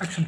action